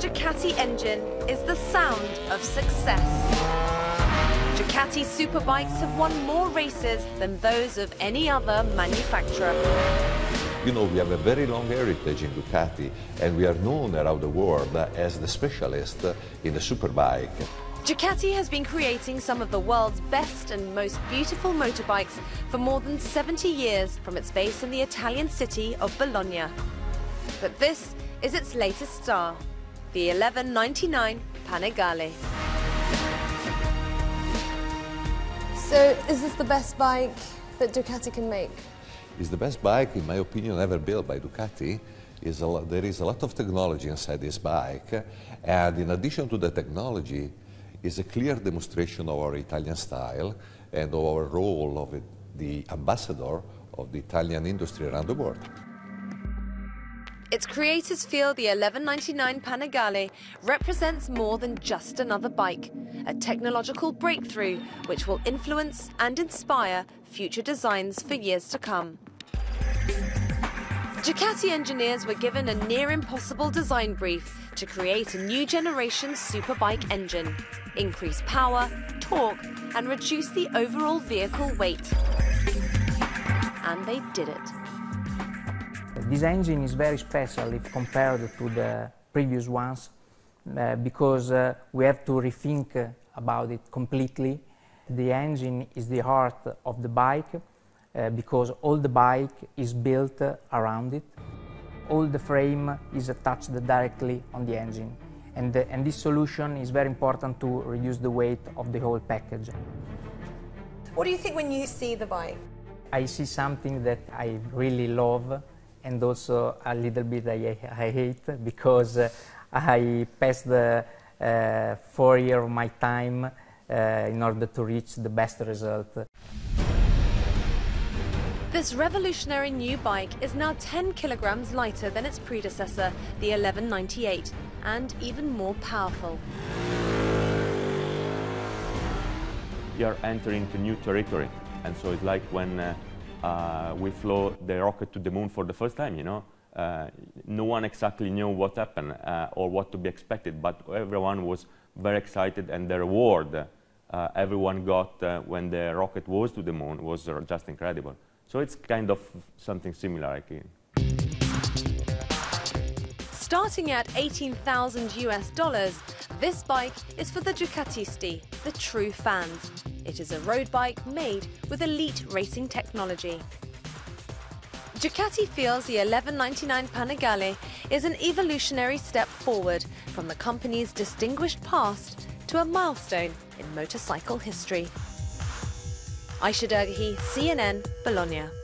Ducati engine is the sound of success. Ducati superbikes have won more races than those of any other manufacturer. You know, we have a very long heritage in Ducati, and we are known around the world as the specialist in the superbike. Ducati has been creating some of the world's best and most beautiful motorbikes for more than 70 years from its base in the Italian city of Bologna. But this is its latest star, the 1199 Panigale. So, is this the best bike that Ducati can make? It's the best bike, in my opinion, ever built by Ducati. Is lot, there is a lot of technology inside this bike, and in addition to the technology, is a clear demonstration of our Italian style and of our role of it, the ambassador of the Italian industry around the world. Its creators feel the 1199 Panigale represents more than just another bike, a technological breakthrough which will influence and inspire future designs for years to come. Ducati engineers were given a near impossible design brief to create a new generation superbike engine, increase power, torque, and reduce the overall vehicle weight. And they did it. This engine is very special if compared to the previous ones uh, because uh, we have to rethink about it completely. The engine is the heart of the bike uh, because all the bike is built uh, around it. All the frame is attached directly on the engine and, and this solution is very important to reduce the weight of the whole package. What do you think when you see the bike? I see something that I really love and also a little bit I, I hate because uh, I passed the uh, four years of my time uh, in order to reach the best result. This revolutionary new bike is now 10 kilograms lighter than its predecessor, the 1198, and even more powerful. You're entering into new territory, and so it's like when uh, uh, we flew the rocket to the moon for the first time, you know. Uh, no one exactly knew what happened uh, or what to be expected, but everyone was very excited and the reward uh, everyone got uh, when the rocket was to the moon was just incredible. So it's kind of something similar, think. Starting at 18,000 US dollars, this bike is for the Ducatisti, the true fans. It is a road bike made with elite racing technology. Ducati feels the 1199 Panigale is an evolutionary step forward from the company's distinguished past to a milestone in motorcycle history. Aisha Dergahi, uh, CNN, Bologna.